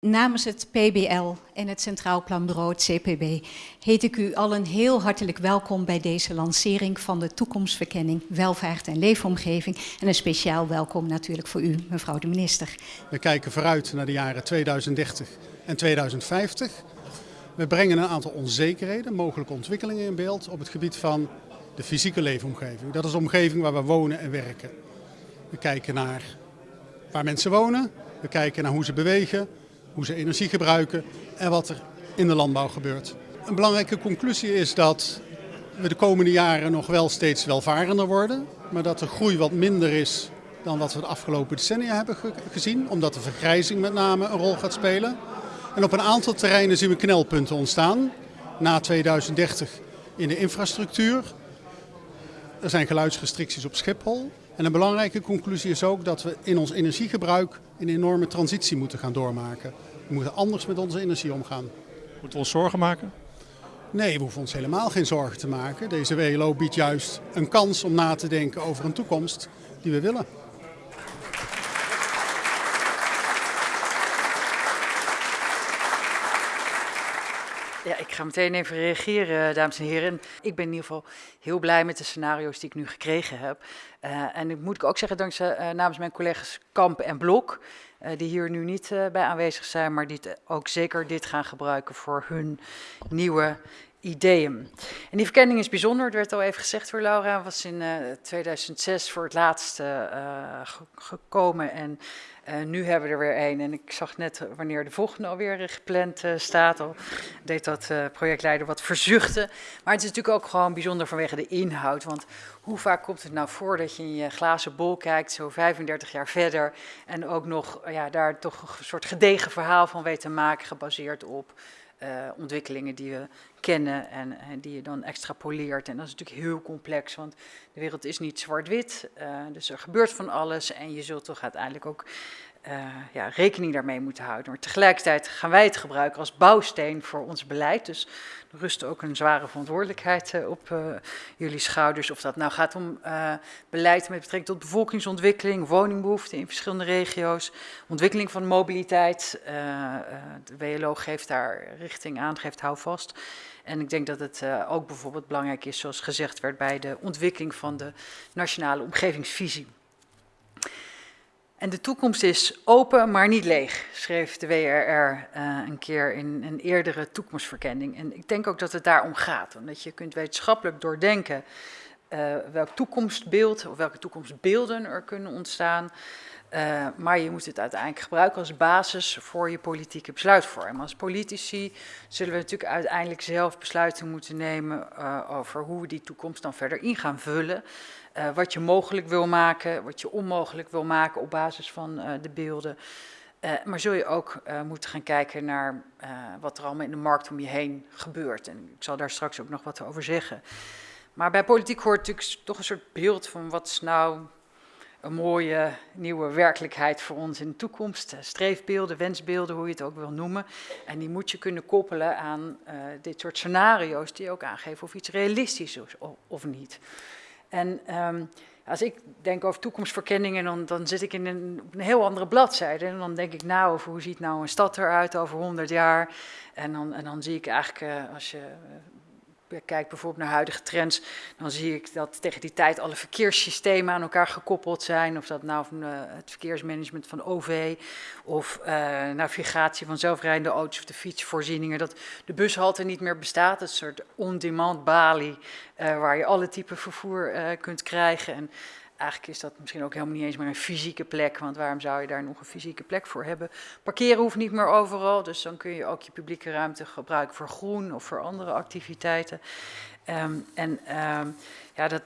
Namens het PBL en het Centraal Planbureau, het CPB, heet ik u allen heel hartelijk welkom bij deze lancering van de toekomstverkenning Welvaart en Leefomgeving. En een speciaal welkom natuurlijk voor u, mevrouw de minister. We kijken vooruit naar de jaren 2030 en 2050. We brengen een aantal onzekerheden, mogelijke ontwikkelingen in beeld op het gebied van de fysieke leefomgeving. Dat is de omgeving waar we wonen en werken. We kijken naar waar mensen wonen, we kijken naar hoe ze bewegen, hoe ze energie gebruiken en wat er in de landbouw gebeurt. Een belangrijke conclusie is dat we de komende jaren nog wel steeds welvarender worden, maar dat de groei wat minder is dan wat we de afgelopen decennia hebben gezien, omdat de vergrijzing met name een rol gaat spelen. En op een aantal terreinen zien we knelpunten ontstaan. Na 2030 in de infrastructuur. Er zijn geluidsrestricties op Schiphol. En een belangrijke conclusie is ook dat we in ons energiegebruik een enorme transitie moeten gaan doormaken. We moeten anders met onze energie omgaan. Moeten we ons zorgen maken? Nee, we hoeven ons helemaal geen zorgen te maken. Deze WLO biedt juist een kans om na te denken over een toekomst die we willen. Ja, ik ga meteen even reageren, dames en heren. Ik ben in ieder geval heel blij met de scenario's die ik nu gekregen heb. Uh, en ik moet ik ook zeggen, dankzij uh, namens mijn collega's Kamp en Blok, uh, die hier nu niet bij aanwezig zijn, maar die ook zeker dit gaan gebruiken voor hun nieuwe ideeën. En die verkenning is bijzonder, het werd al even gezegd door Laura, was in 2006 voor het laatst gekomen en uh, nu hebben we er weer één. En ik zag net wanneer de volgende alweer gepland staat. Al deed dat projectleider wat verzuchten. Maar het is natuurlijk ook gewoon bijzonder vanwege de inhoud. Want hoe vaak komt het nou voor dat je in je glazen bol kijkt, zo 35 jaar verder. En ook nog ja, daar toch een soort gedegen verhaal van weet te maken, gebaseerd op uh, ontwikkelingen die we kennen en, en, die je dan extrapoleert. En dat is natuurlijk heel complex, want de wereld is niet zwart-wit. Uh, dus er gebeurt van alles en je zult toch uiteindelijk ook ja, rekening daarmee moeten houden. Maar tegelijkertijd gaan wij het gebruiken als bouwsteen voor ons beleid. Dus er rust ook een zware verantwoordelijkheid uh, op uh, jullie schouders. Of dat nou gaat om beleid met betrekking tot bevolkingsontwikkeling, woningbehoeften in verschillende regio's, ontwikkeling van mobiliteit. de WLO geeft daar richting aan, geeft houvast. En ik denk dat het ook bijvoorbeeld belangrijk is, zoals gezegd werd, bij de ontwikkeling van de nationale omgevingsvisie. En de toekomst is open, maar niet leeg, schreef de WRR uh, een keer in een eerdere toekomstverkenning. En ik denk ook dat het daarom gaat, omdat je kunt wetenschappelijk doordenken uh, welk toekomstbeeld of welke toekomstbeelden er kunnen ontstaan. Uh, maar je moet het uiteindelijk gebruiken als basis voor je politieke besluitvorming. Als politici zullen we natuurlijk uiteindelijk zelf besluiten moeten nemen over hoe we die toekomst dan verder in gaan vullen. Uh, wat je mogelijk wil maken, wat je onmogelijk wil maken op basis van de beelden. maar zul je ook moeten gaan kijken naar wat er allemaal in de markt om je heen gebeurt. En ik zal daar straks ook nog wat over zeggen. Maar bij politiek hoort natuurlijk toch een soort beeld van wat is nou een mooie nieuwe werkelijkheid voor ons in de toekomst. Eh, streefbeelden, wensbeelden, hoe je het ook wil noemen. En die moet je kunnen koppelen aan dit soort scenario's die ook aangeven of iets realistisch is of niet. En um, als ik denk over toekomstverkenningen, dan, dan zit ik in een, een, heel andere bladzijde. En dan denk ik nou over hoe ziet nou een stad eruit over 100 jaar. En dan, en dan zie ik eigenlijk, uh, als je kijk bijvoorbeeld naar huidige trends, dan zie ik dat tegen die tijd alle verkeerssystemen aan elkaar gekoppeld zijn. Of dat nou uh, het verkeersmanagement van OV of uh, navigatie van zelfrijdende auto's of de fietsvoorzieningen. Dat de bushalte niet meer bestaat, een soort on-demand balie uh, waar je alle type vervoer kunt krijgen. En eigenlijk is dat misschien ook helemaal niet eens meer een fysieke plek, want waarom zou je daar nog een fysieke plek voor hebben? Parkeren hoeft niet meer overal, dus dan kun je ook je publieke ruimte gebruiken voor groen of voor andere activiteiten. Um, en um, ja, dat,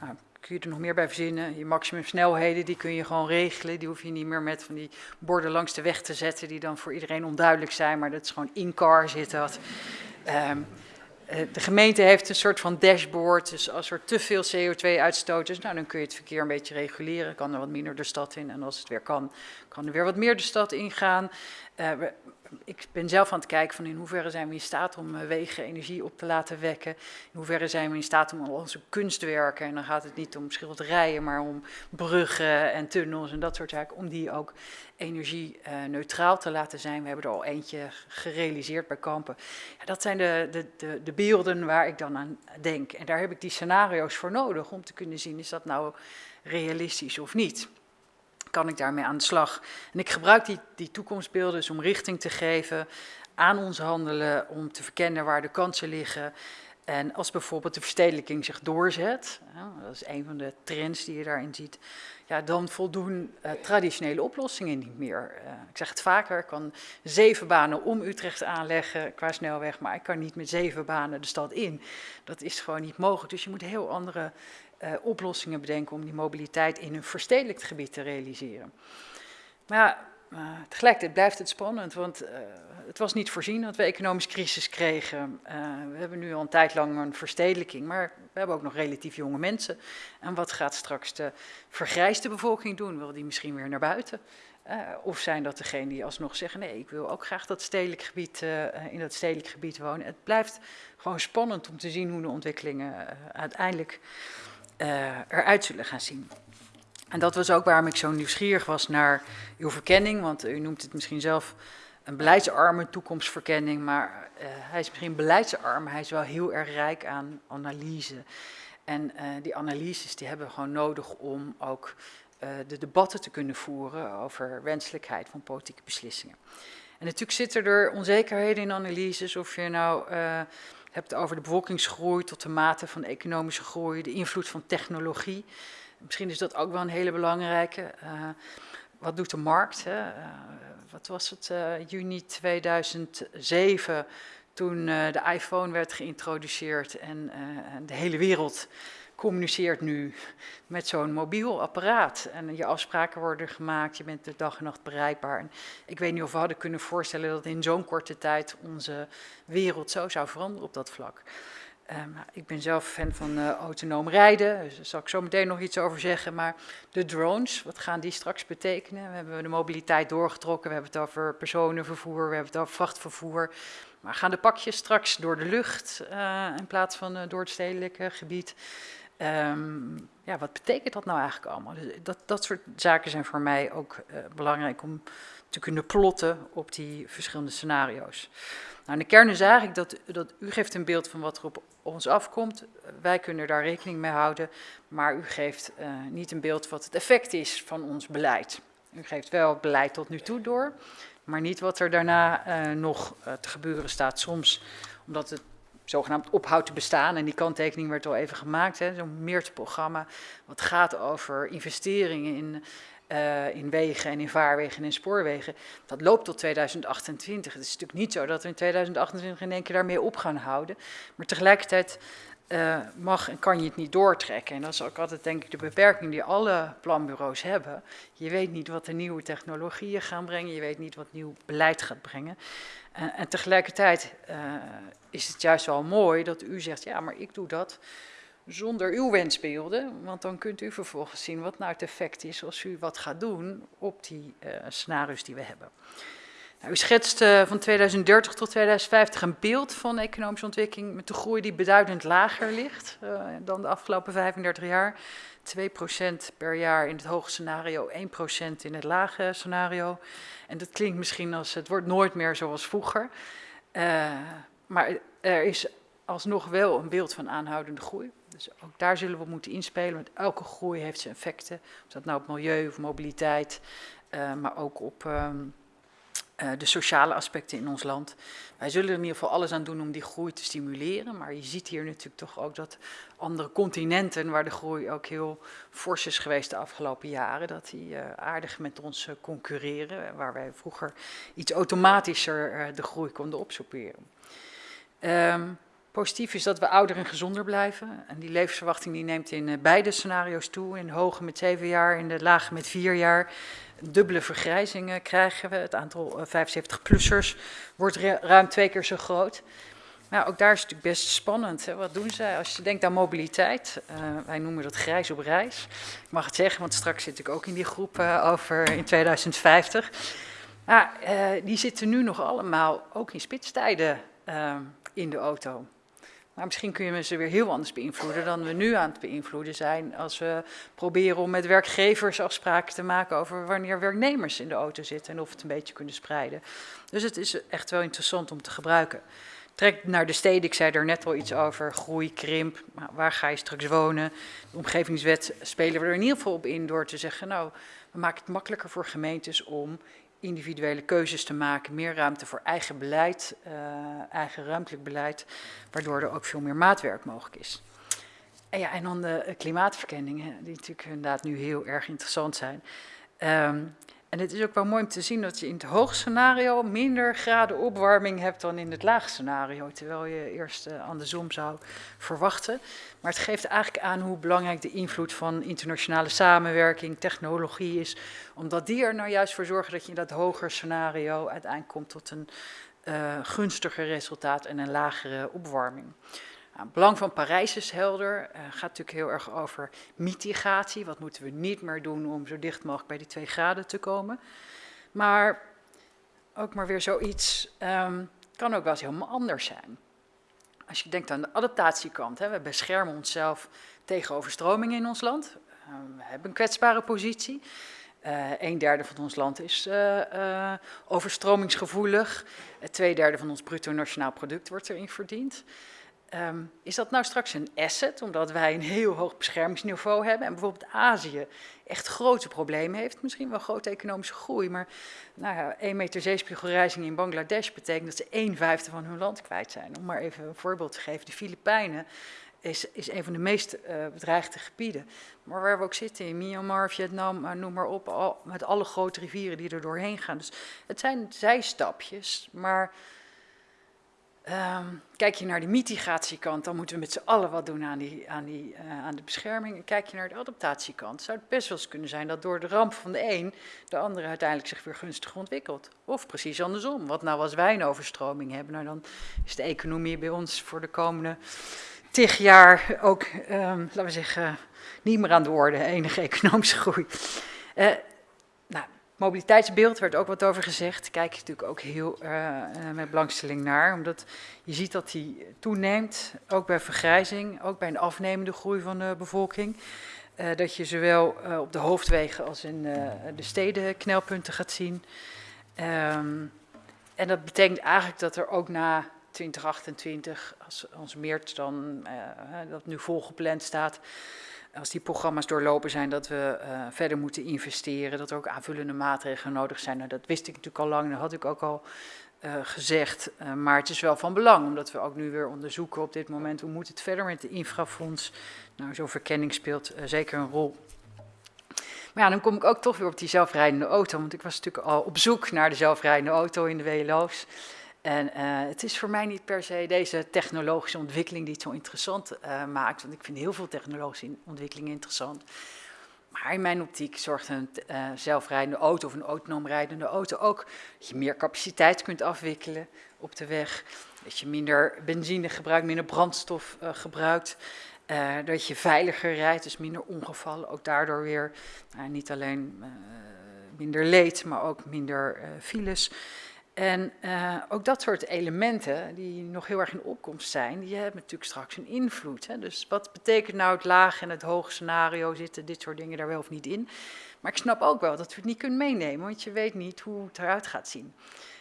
nou, kun je er nog meer bij verzinnen. Je maximumsnelheden, die kun je gewoon regelen. Die hoef je niet meer met van die borden langs de weg te zetten, die dan voor iedereen onduidelijk zijn, maar dat is gewoon in-car zit dat. Um, eh, de gemeente heeft een soort van dashboard, dus als er te veel CO2-uitstoot is, nou, dan kun je het verkeer een beetje reguleren, kan er wat minder de stad in. En als het weer kan, kan er weer wat meer de stad ingaan. Uh, ik ben zelf aan het kijken van in hoeverre zijn we in staat om uh, wegen energie op te laten wekken. In hoeverre zijn we in staat om al onze kunstwerken, en dan gaat het niet om schilderijen, maar om bruggen en tunnels en dat soort zaken, om die ook energie-neutraal te laten zijn. We hebben er al eentje gerealiseerd bij Kampen. Ja, dat zijn de, de, de, de beelden waar ik dan aan denk. En daar heb ik die scenario's voor nodig om te kunnen zien, is dat nou realistisch of niet kan ik daarmee aan de slag. En ik gebruik die, die toekomstbeelden dus om richting te geven aan ons handelen, om te verkennen waar de kansen liggen. En als bijvoorbeeld de verstedelijking zich doorzet, dat is een van de trends die je daarin ziet, ja, dan voldoen uh, traditionele oplossingen niet meer. Uh, ik zeg het vaker, ik kan zeven banen om Utrecht aanleggen qua snelweg, maar ik kan niet met zeven banen de stad in. Dat is gewoon niet mogelijk. Dus je moet heel andere uh, oplossingen bedenken om die mobiliteit in een verstedelijkt gebied te realiseren. Maar uh, tegelijkertijd blijft het spannend, want uh, het was niet voorzien dat we economische crisis kregen. we hebben nu al een tijd lang een verstedelijking, maar we hebben ook nog relatief jonge mensen. En wat gaat straks de vergrijsde bevolking doen? Wil die misschien weer naar buiten? of zijn dat degenen die alsnog zeggen, nee, ik wil ook graag dat stedelijk gebied, in dat stedelijk gebied wonen. Het blijft gewoon spannend om te zien hoe de ontwikkelingen uiteindelijk eruit zullen gaan zien. En dat was ook waarom ik zo nieuwsgierig was naar uw verkenning, want u noemt het misschien zelf een beleidsarme toekomstverkenning, maar uh, hij is misschien beleidsarm, hij is wel heel erg rijk aan analyse. En uh, die analyses die hebben we gewoon nodig om ook de debatten te kunnen voeren over wenselijkheid van politieke beslissingen. En natuurlijk zitten er onzekerheden in analyses, of je nou hebt over de bevolkingsgroei tot de mate van economische groei, de invloed van technologie. Misschien is dat ook wel een hele belangrijke. Uh, wat doet de markt? Hè? Uh, wat was het, uh, juni 2007, toen de iPhone werd geïntroduceerd en de hele wereld communiceert nu met zo'n mobiel apparaat. En je afspraken worden gemaakt, je bent de dag en nacht bereikbaar. Ik weet niet of we hadden kunnen voorstellen dat in zo'n korte tijd onze wereld zo zou veranderen op dat vlak. Um, ik ben zelf fan van uh, autonoom rijden, dus daar zal ik zo meteen nog iets over zeggen. Maar de drones, wat gaan die straks betekenen? We hebben de mobiliteit doorgetrokken, we hebben het over personenvervoer, we hebben het over vrachtvervoer. Maar gaan de pakjes straks door de lucht uh, in plaats van door het stedelijke gebied? Um, ja, wat betekent dat nou eigenlijk allemaal? Dus dat, dat soort zaken zijn voor mij ook uh, belangrijk om te kunnen plotten op die verschillende scenario's. Nou, in de kern is eigenlijk dat, dat u geeft een beeld van wat er op ons afkomt. Wij kunnen daar rekening mee houden, maar u geeft uh, niet een beeld wat het effect is van ons beleid. U geeft wel beleid tot nu toe door, maar niet wat er daarna nog te gebeuren staat. Soms omdat het zogenaamd ophoudt te bestaan. En die kanttekening werd al even gemaakt, zo'n meertprogramma. Wat gaat over investeringen in, uh, in wegen en in vaarwegen en in spoorwegen. Dat loopt tot 2028. Het is natuurlijk niet zo dat we in 2028 in één keer daarmee op gaan houden. Maar tegelijkertijd uh, mag en kan je het niet doortrekken. En dat is ook altijd denk ik de beperking die alle planbureaus hebben. Je weet niet wat de nieuwe technologieën gaan brengen, je weet niet wat nieuw beleid gaat brengen. Uh, en tegelijkertijd uh, is het juist wel mooi dat u zegt, ja, maar ik doe dat zonder uw wensbeelden, want dan kunt u vervolgens zien wat nou het effect is als u wat gaat doen op die scenario's die we hebben. Nou, u schetst uh, van 2030 tot 2050 een beeld van economische ontwikkeling met de groei die beduidend lager ligt uh, dan de afgelopen 35 jaar. 2% per jaar in het hoge scenario, 1% in het lage scenario. En dat klinkt misschien als het wordt nooit meer zoals vroeger. Uh, maar er is alsnog wel een beeld van aanhoudende groei. Dus ook daar zullen we moeten inspelen, want elke groei heeft zijn effecten. Of dat nou op milieu of mobiliteit, maar ook op... Uh, de sociale aspecten in ons land. Wij zullen er in ieder geval alles aan doen om die groei te stimuleren. Maar je ziet hier natuurlijk toch ook dat andere continenten, waar de groei ook heel fors is geweest de afgelopen jaren, dat die uh, aardig met ons uh, concurreren. Waar wij vroeger iets automatischer de groei konden opsoeperen. Um, Positief is dat we ouder en gezonder blijven. En die levensverwachting die neemt in beide scenario's toe. In de hoge met zeven jaar, in de lage met vier jaar dubbele vergrijzingen krijgen we. Het aantal 75-plussers eh, wordt ruim twee keer zo groot. Maar ook daar is het natuurlijk best spannend. Hè? Wat doen zij als je denkt aan mobiliteit? Uh, wij noemen dat grijs op reis. Ik mag het zeggen, want straks zit ik ook in die groep uh, over in 2050. Nou, die zitten nu nog allemaal ook in spitstijden in de auto. Maar misschien kun je ze weer heel anders beïnvloeden dan we nu aan het beïnvloeden zijn. Als we proberen om met werkgevers afspraken te maken over wanneer werknemers in de auto zitten en of het een beetje kunnen spreiden. Dus het is echt wel interessant om te gebruiken. Trek naar de steden, ik zei er net al iets over, groei, krimp, waar ga je straks wonen? De omgevingswet spelen we er in ieder geval op in door te zeggen, nou, we maken het makkelijker voor gemeentes om individuele keuzes te maken, meer ruimte voor eigen beleid, uh, eigen ruimtelijk beleid, waardoor er ook veel meer maatwerk mogelijk is. En, ja, en dan de klimaatverkenningen, die natuurlijk inderdaad nu heel erg interessant zijn. Um, en het is ook wel mooi om te zien dat je in het hoogscenario minder graden opwarming hebt dan in het laagscenario, terwijl je eerst uh, andersom zou verwachten. Maar het geeft eigenlijk aan hoe belangrijk de invloed van internationale samenwerking, technologie is, omdat die er nou juist voor zorgen dat je in dat hoger scenario uiteindelijk komt tot een uh, gunstiger resultaat en een lagere opwarming. Nou, het belang van Parijs is helder. Het uh, gaat natuurlijk heel erg over mitigatie. Wat moeten we niet meer doen om zo dicht mogelijk bij die twee graden te komen. Maar ook maar weer zoiets um, kan ook wel eens helemaal anders zijn. Als je denkt aan de adaptatiekant, hè, we beschermen onszelf tegen overstromingen in ons land. Uh, we hebben een kwetsbare positie. Uh, een derde van ons land is overstromingsgevoelig. twee derde van ons bruto nationaal product wordt erin verdiend. Um, is dat nou straks een asset, omdat wij een heel hoog beschermingsniveau hebben en bijvoorbeeld Azië echt grote problemen heeft, misschien wel grote economische groei, maar nou ja, 1 meter zeespiegelrijzing in Bangladesh betekent dat ze 1 vijfde van hun land kwijt zijn. Om maar even een voorbeeld te geven, de Filipijnen is, is een van de meest uh, bedreigde gebieden. Maar waar we ook zitten, in Myanmar, Vietnam, uh, noem maar op, al, met alle grote rivieren die er doorheen gaan. Dus het zijn zijstapjes, maar Um, kijk je naar de mitigatiekant, dan moeten we met z'n allen wat doen aan, die, aan, die, uh, aan de bescherming. En kijk je naar de adaptatiekant, zou het best wel eens kunnen zijn dat door de ramp van de een, de andere uiteindelijk zich weer gunstig ontwikkelt. Of precies andersom. Wat nou als wij een overstroming hebben, nou dan is de economie bij ons voor de komende tig jaar ook, um, laten we zeggen, niet meer aan de orde, enige economische groei. Nou, Mobiliteitsbeeld werd ook wat over gezegd. Kijk je natuurlijk ook heel uh, met belangstelling naar, omdat je ziet dat die toeneemt, ook bij vergrijzing, ook bij een afnemende groei van de bevolking. Uh, dat je zowel op de hoofdwegen als in de steden knelpunten gaat zien. Um, en dat betekent eigenlijk dat er ook na 2028, als, als meer dan dat nu volgepland staat, als die programma's doorlopen zijn, dat we uh, verder moeten investeren, dat er ook aanvullende maatregelen nodig zijn. Nou, dat wist ik natuurlijk al lang, dat had ik ook al uh, gezegd. Uh, maar het is wel van belang, omdat we ook nu weer onderzoeken op dit moment hoe moet het verder met de infrafonds. Nou, zo'n verkenning speelt zeker een rol. Maar ja, dan kom ik ook toch weer op die zelfrijdende auto, want ik was natuurlijk al op zoek naar de zelfrijdende auto in de WLO's. En uh, het is voor mij niet per se deze technologische ontwikkeling die het zo interessant uh, maakt, want ik vind heel veel technologische ontwikkelingen interessant. Maar in mijn optiek zorgt een uh, zelfrijdende auto of een autonoom rijdende auto ook dat je meer capaciteit kunt afwikkelen op de weg. Dat je minder benzine gebruikt, minder brandstof gebruikt. dat je veiliger rijdt, dus minder ongevallen. Ook daardoor weer nou, niet alleen minder leed, maar ook minder files. En uh, ook dat soort elementen die nog heel erg in opkomst zijn, die hebben natuurlijk straks een invloed. Hè. Dus wat betekent nou het laag en het hoge scenario, zitten dit soort dingen daar wel of niet in? Maar ik snap ook wel dat we het niet kunnen meenemen, want je weet niet hoe het eruit gaat zien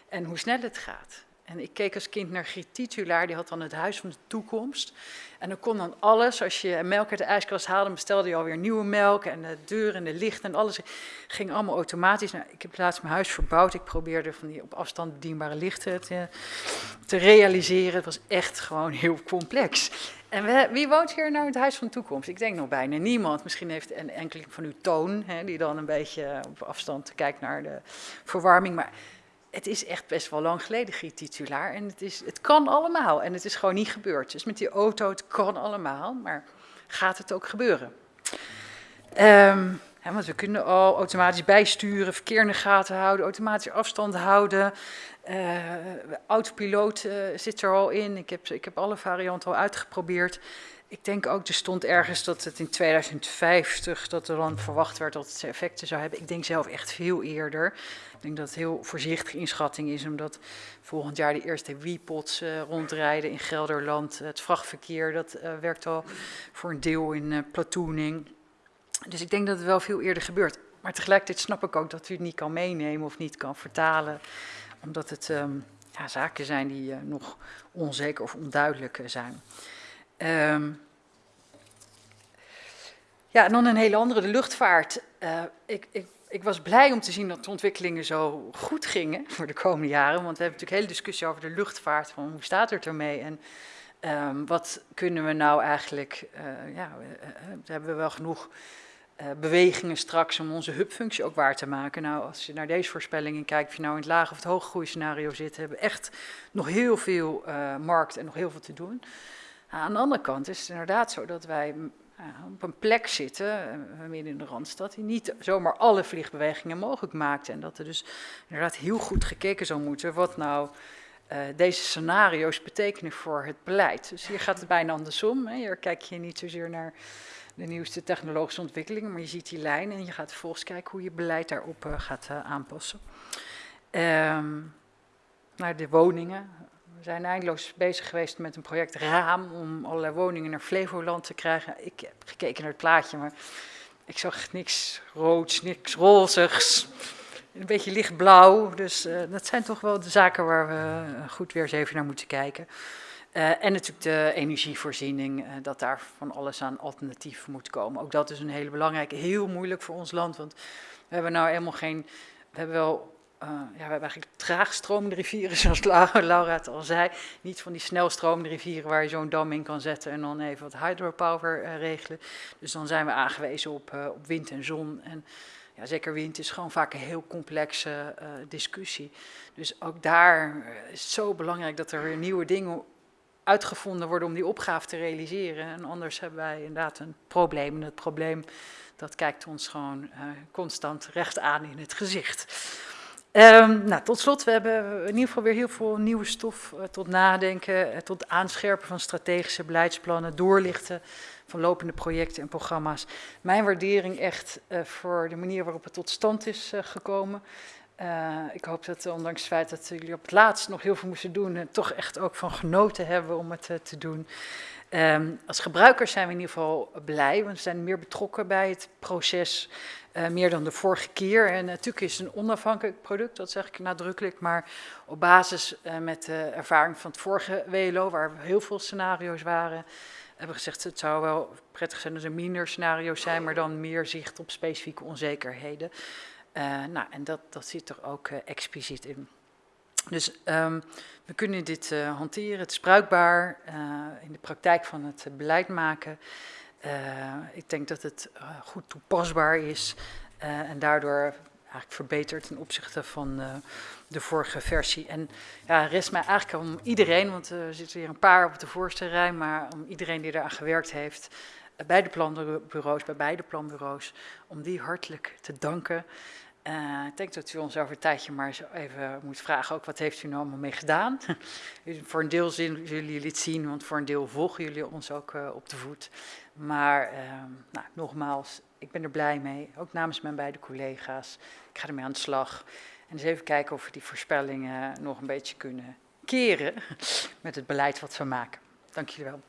en hoe snel het gaat. En ik keek als kind naar Griet Titulaar, die had dan het huis van de toekomst. En dan kon dan alles, als je melk uit de ijskast haalde, bestelde je alweer nieuwe melk. En de deur en de licht en alles ging allemaal automatisch. Nou, ik heb laatst mijn huis verbouwd. Ik probeerde van die op afstand bedienbare lichten te, te realiseren. Het was echt gewoon heel complex. En wie woont hier nou in het huis van de toekomst? Ik denk nog bijna niemand. Misschien heeft een van u toon, hè, die dan een beetje op afstand kijkt naar de verwarming. Maar het is echt best wel lang geleden, Griet Titulaar. En het, is, het kan allemaal. En het is gewoon niet gebeurd. Dus met die auto, het kan allemaal. Maar gaat het ook gebeuren? Hè, want we kunnen al automatisch bijsturen, verkeer in de gaten houden, automatisch afstand houden. Uh, autopiloot uh, zit er al in. Ik heb, ik heb alle varianten al uitgeprobeerd. Ik denk ook, er stond ergens dat het in 2050, dat er dan verwacht werd dat het effecten zou hebben. Ik denk zelf echt veel eerder. Ik denk dat het heel voorzichtige inschatting is, omdat volgend jaar de eerste WePods uh, rondrijden in Gelderland. Het vrachtverkeer, dat uh, werkt al voor een deel in uh, platooning. Dus ik denk dat het wel veel eerder gebeurt. Maar tegelijkertijd snap ik ook dat u het niet kan meenemen of niet kan vertalen, omdat het um, ja, zaken zijn die nog onzeker of onduidelijk zijn. Um, ja, en dan een hele andere, de luchtvaart. Uh, ik, ik, ik, was blij om te zien dat de ontwikkelingen zo goed gingen voor de komende jaren. Want we hebben natuurlijk een hele discussie over de luchtvaart. Van hoe staat het ermee? En um, wat kunnen we nou eigenlijk... Uh, ja, uh, hebben we wel genoeg bewegingen straks om onze hubfunctie ook waar te maken. Nou, als je naar deze voorspellingen kijkt, of je nou in het lage of het hoge groeiscenario zit, hebben we echt nog heel veel markt en nog heel veel te doen. Aan de andere kant is het inderdaad zo dat wij op een plek zitten, eh, midden in de Randstad, die niet zomaar alle vliegbewegingen mogelijk maakt. En dat er dus inderdaad heel goed gekeken zou moeten wat nou uh, deze scenario's betekenen voor het beleid. Dus hier gaat het bijna andersom. Hè. Hier kijk je niet zozeer naar de nieuwste technologische ontwikkelingen, maar je ziet die lijn en je gaat vervolgens kijken hoe je beleid daarop gaat aanpassen. Um, naar de woningen, we zijn eindeloos bezig geweest met een project Raam om allerlei woningen naar Flevoland te krijgen. Ik heb gekeken naar het plaatje, maar ik zag niks roods, niks rozigs. Een beetje lichtblauw. Dus uh, dat zijn toch wel de zaken waar we goed weer eens even naar moeten kijken. Uh, en natuurlijk de energievoorziening, dat daar van alles aan alternatief moet komen. Ook dat is een hele belangrijke, heel moeilijk voor ons land. Want we hebben nou helemaal geen. We hebben wel uh, ja, we hebben eigenlijk traagstromende rivieren, zoals Laura het al zei. Niet van die snelstromende rivieren waar je zo'n dam in kan zetten en dan even wat hydropower uh, regelen. Dus dan zijn we aangewezen op, uh, op wind en zon. En ja, zeker wind is gewoon vaak een heel complexe discussie. Dus ook daar is het zo belangrijk dat er weer nieuwe dingen uitgevonden worden om die opgave te realiseren. En anders hebben wij inderdaad een probleem. En het probleem dat kijkt ons gewoon constant recht aan in het gezicht. Um, nou, tot slot, we hebben in ieder geval weer heel veel nieuwe stof uh, tot nadenken, uh, tot aanscherpen van strategische beleidsplannen, doorlichten van lopende projecten en programma's. Mijn waardering echt uh, voor de manier waarop het tot stand is gekomen. ik hoop dat ondanks het feit dat jullie op het laatst nog heel veel moesten doen, toch echt ook van genoten hebben om het te doen. Um, als gebruikers zijn we in ieder geval blij, want we zijn meer betrokken bij het proces. Uh, meer dan de vorige keer. En natuurlijk is het een onafhankelijk product, dat zeg ik nadrukkelijk. Maar op basis uh, met de ervaring van het vorige WLO, waar heel veel scenario's waren, hebben we gezegd het zou wel prettig zijn als er minder scenario's zijn, maar dan meer zicht op specifieke onzekerheden. Nou, en dat, dat zit er ook expliciet in. Dus um, we kunnen dit hanteren, het is bruikbaar in de praktijk van het beleid maken. Uh, ik denk dat het goed toepasbaar is en daardoor eigenlijk verbeterd ten opzichte van de vorige versie. En ja, rest mij eigenlijk om iedereen, want er zitten hier een paar op de voorste rij, maar om iedereen die eraan gewerkt heeft, bij de planbureaus, bij beide planbureaus, om die hartelijk te danken. Uh, ik denk dat u ons over een tijdje maar zo even moet vragen, ook wat heeft u nou allemaal mee gedaan? voor een deel zullen jullie het zien, want voor een deel volgen jullie ons ook uh, op de voet. Maar uh, nou, nogmaals, ik ben er blij mee, ook namens mijn beide collega's. Ik ga ermee aan de slag. En eens even kijken of we die voorspellingen nog een beetje kunnen keren met het beleid wat we maken. Dank jullie wel.